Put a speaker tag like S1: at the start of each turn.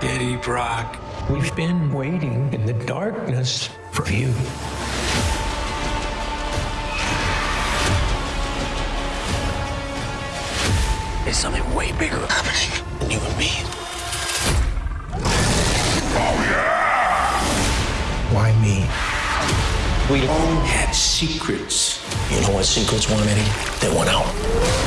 S1: Eddie Brock. We've been waiting in the darkness for you. There's something way bigger happening than you and me. Oh yeah.
S2: Why me?
S1: We all had secrets.
S2: You know what secrets want, Eddie? They want out.